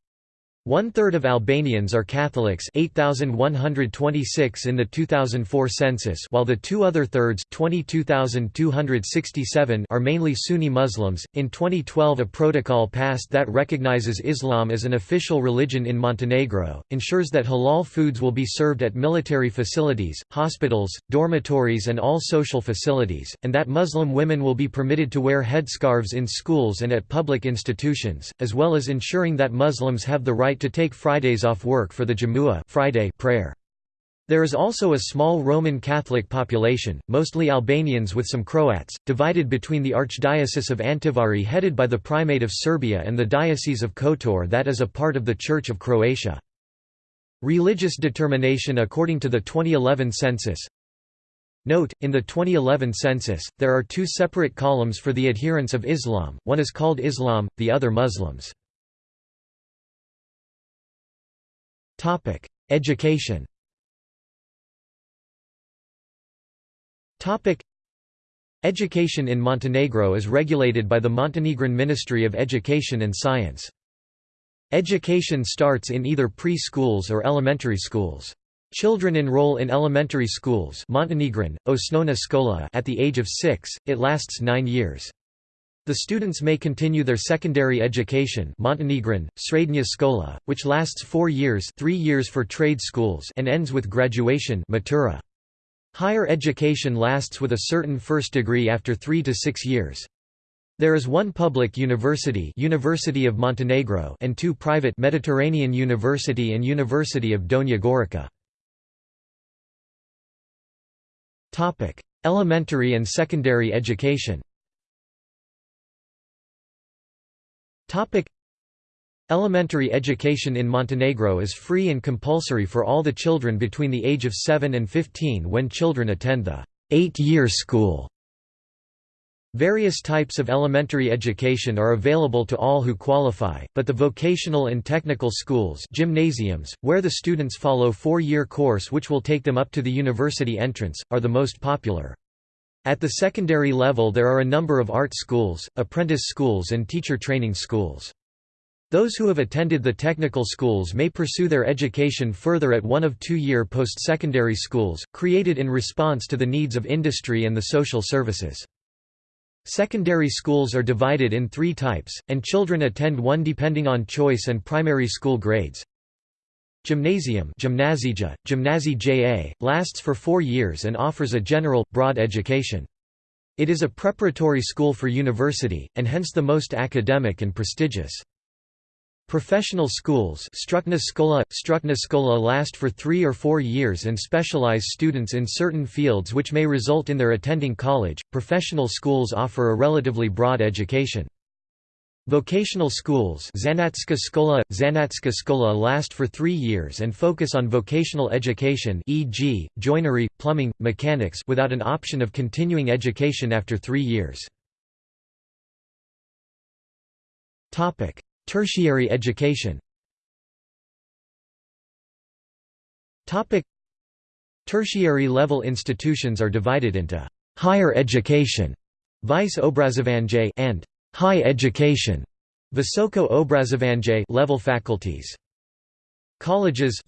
One-third of Albanians are Catholics 8,126 in the 2004 census while the two other thirds 22,267 are mainly Sunni Muslims. In 2012 a protocol passed that recognizes Islam as an official religion in Montenegro, ensures that halal foods will be served at military facilities, hospitals, dormitories and all social facilities, and that Muslim women will be permitted to wear headscarves in schools and at public institutions, as well as ensuring that Muslims have the right to take Fridays off work for the Jumu'ah Friday prayer. There is also a small Roman Catholic population, mostly Albanians with some Croats, divided between the Archdiocese of Antivari headed by the Primate of Serbia and the Diocese of Kotor that is a part of the Church of Croatia. Religious determination according to the 2011 census Note, in the 2011 census, there are two separate columns for the adherents of Islam, one is called Islam, the other Muslims. Topic: Education. Topic: Education in Montenegro is regulated by the Montenegrin Ministry of Education and Science. Education starts in either pre-schools or elementary schools. Children enroll in elementary schools Montenegrin, Osnovna Škola at the age of six, it lasts nine years. The students may continue their secondary education Montenegrin, Srednja Škola, which lasts four years three years for trade schools and ends with graduation matura. Higher education lasts with a certain first degree after three to six years. There is one public university University of Montenegro and two private Mediterranean University and University of Donja Gorica. Elementary and secondary education Elementary education in Montenegro is free and compulsory for all the children between the age of 7 and 15 when children attend the eight-year school. Various types of elementary education are available to all who qualify, but the vocational and technical schools gymnasiums, where the students follow four-year course which will take them up to the university entrance, are the most popular. At the secondary level there are a number of art schools, apprentice schools and teacher training schools. Those who have attended the technical schools may pursue their education further at one of two-year post-secondary schools, created in response to the needs of industry and the social services. Secondary schools are divided in three types, and children attend one depending on choice and primary school grades. Gymnasium Gymnasija, Gymnasij lasts for four years and offers a general, broad education. It is a preparatory school for university, and hence the most academic and prestigious. Professional schools Stručna škola, Stručna škola last for three or four years and specialize students in certain fields which may result in their attending college. Professional schools offer a relatively broad education. Vocational schools Zanatska Škola, Zanatska Škola last for three years and focus on vocational education e.g., joinery, plumbing, mechanics without an option of continuing education after three years. Tertiary education Tertiary level institutions are divided into «higher education» vice and High education Visoko obrazovanje level faculties. Colleges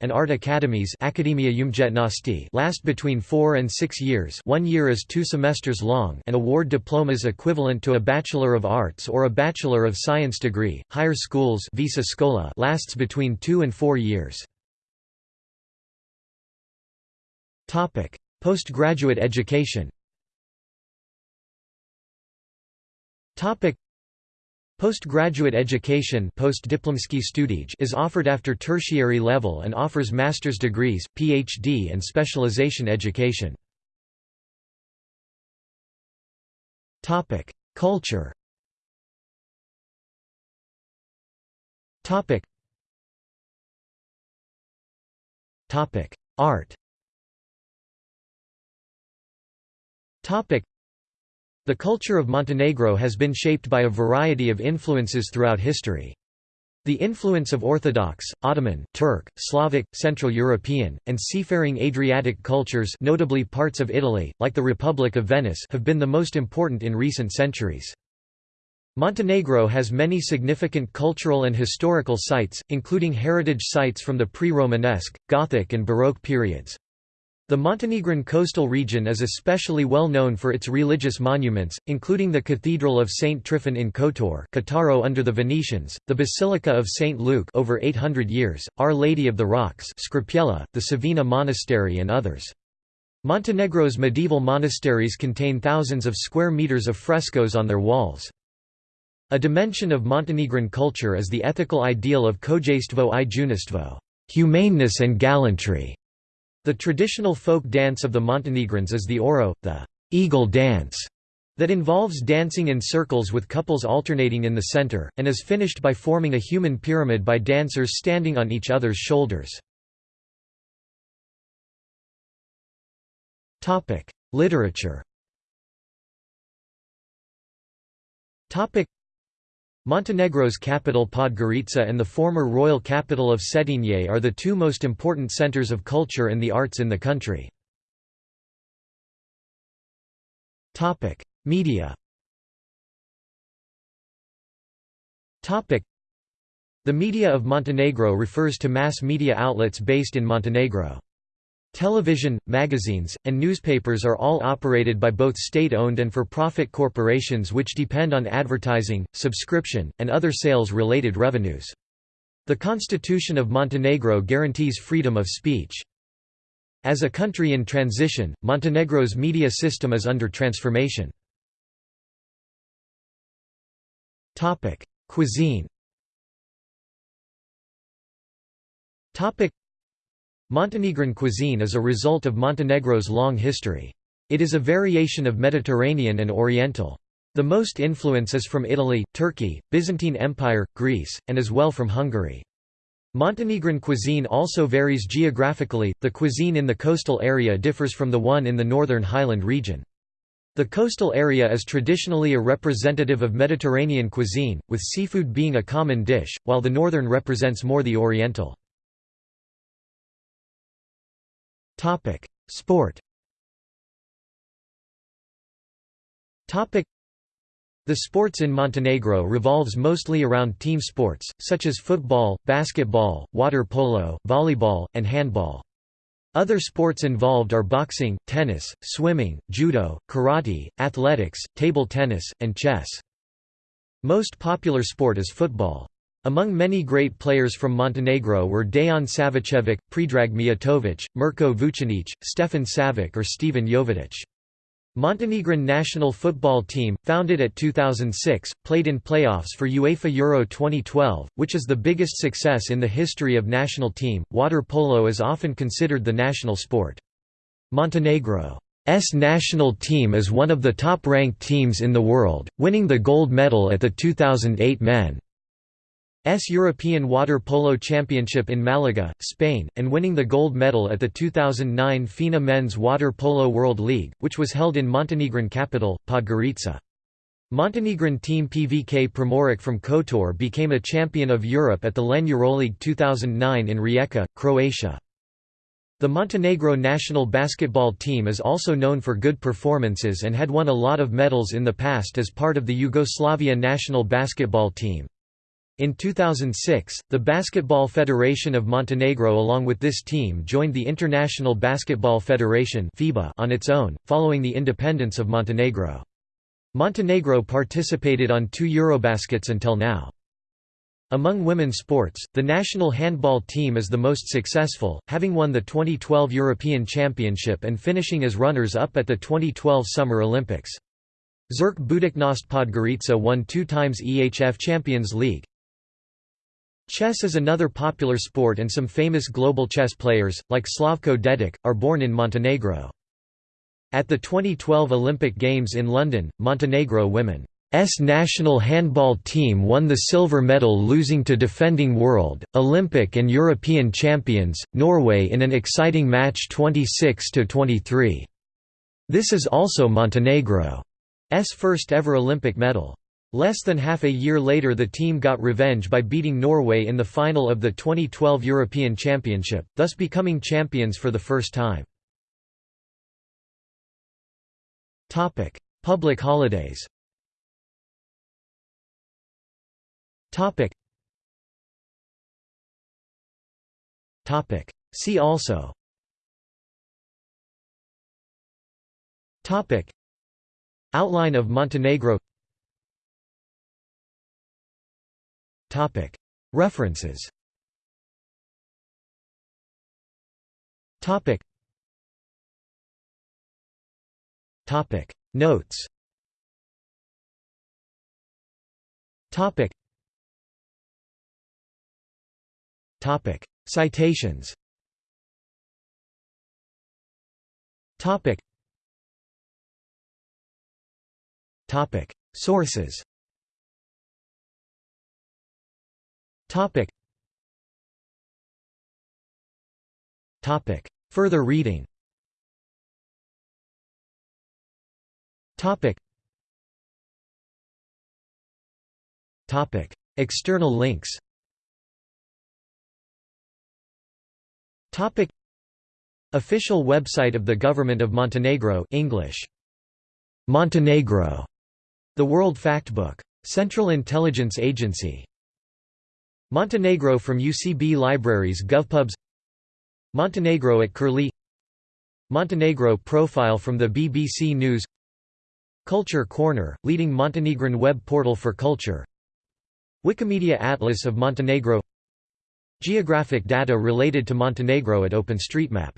and art academies Akademija Umjetnosti last between 4 and 6 years one year is two semesters long and award diplomas equivalent to a Bachelor of Arts or a Bachelor of Science degree. Higher schools Viša Škola lasts between 2 and 4 years. Postgraduate education Topic. Postgraduate education is offered after tertiary level and offers master's degrees, PhD and specialization education. Culture Art the culture of Montenegro has been shaped by a variety of influences throughout history. The influence of Orthodox, Ottoman, Turk, Slavic, Central European, and seafaring Adriatic cultures notably parts of Italy, like the Republic of Venice have been the most important in recent centuries. Montenegro has many significant cultural and historical sites, including heritage sites from the pre-Romanesque, Gothic and Baroque periods. The Montenegrin coastal region is especially well known for its religious monuments, including the Cathedral of St. Tryphon in Kotor Cattaro under the Venetians, the Basilica of St. Luke over 800 years, Our Lady of the Rocks Škrpjela, the Savina Monastery and others. Montenegro's medieval monasteries contain thousands of square meters of frescoes on their walls. A dimension of Montenegrin culture is the ethical ideal of kojstvo i junastvo humaneness and gallantry", the traditional folk dance of the Montenegrins is the oro, the eagle dance, that involves dancing in circles with couples alternating in the center, and is finished by forming a human pyramid by dancers standing on each other's shoulders. Literature Montenegro's capital Podgorica and the former royal capital of Cetinje are the two most important centers of culture and the arts in the country. Media The media of Montenegro refers to mass media outlets based in Montenegro. Television, magazines, and newspapers are all operated by both state-owned and for-profit corporations which depend on advertising, subscription, and other sales-related revenues. The Constitution of Montenegro guarantees freedom of speech. As a country in transition, Montenegro's media system is under transformation. Cuisine Montenegrin cuisine is a result of Montenegro's long history. It is a variation of Mediterranean and Oriental. The most influence is from Italy, Turkey, Byzantine Empire, Greece, and as well from Hungary. Montenegrin cuisine also varies geographically, the cuisine in the coastal area differs from the one in the northern highland region. The coastal area is traditionally a representative of Mediterranean cuisine, with seafood being a common dish, while the northern represents more the oriental. Topic: Sport. Topic: The sports in Montenegro revolves mostly around team sports, such as football, basketball, water polo, volleyball, and handball. Other sports involved are boxing, tennis, swimming, judo, karate, athletics, table tennis, and chess. Most popular sport is football. Among many great players from Montenegro were Dejan Savicevic, Predrag Mijatovic, Mirko Vucinic, Stefan Savic or Stevan Jovic. Montenegrin national football team, founded at 2006, played in playoffs for UEFA Euro 2012, which is the biggest success in the history of national team. Water polo is often considered the national sport. Montenegro's national team is one of the top-ranked teams in the world, winning the gold medal at the 2008 men. S European Water Polo Championship in Malaga, Spain, and winning the gold medal at the 2009 FINA Men's Water Polo World League, which was held in Montenegrin capital, Podgorica. Montenegrin team PVK Primorac from Kotor became a champion of Europe at the LEN Euroleague 2009 in Rijeka, Croatia. The Montenegro national basketball team is also known for good performances and had won a lot of medals in the past as part of the Yugoslavia national basketball team. In 2006, the Basketball Federation of Montenegro along with this team joined the International Basketball Federation on its own, following the independence of Montenegro. Montenegro participated on two Eurobaskets until now. Among women's sports, the national handball team is the most successful, having won the 2012 European Championship and finishing as runners-up at the 2012 Summer Olympics. ŽRK Budućnost Podgorica won two times EHF Champions League. Chess is another popular sport and some famous global chess players, like Slavko Dedić, are born in Montenegro. At the 2012 Olympic Games in London, Montenegro women's national handball team won the silver medal losing to defending world, Olympic and European champions, Norway in an exciting match 26–23. This is also Montenegro's first ever Olympic medal. Less than half a year later the team got revenge by beating Norway in the final of the 2012 European Championship, thus becoming champions for the first time. Public holidays. See also. Outline of Montenegro. References. Notes. Citations. Sources Topic Topic Further reading Topic. Topic. External links Topic. Official website of the Government of Montenegro English. Montenegro. The World Factbook. Central Intelligence Agency. Montenegro from UCB Libraries GovPubs Montenegro at Curlie Montenegro profile from the BBC News Culture Corner, leading Montenegrin web portal for culture Wikimedia Atlas of Montenegro Geographic data related to Montenegro at OpenStreetMap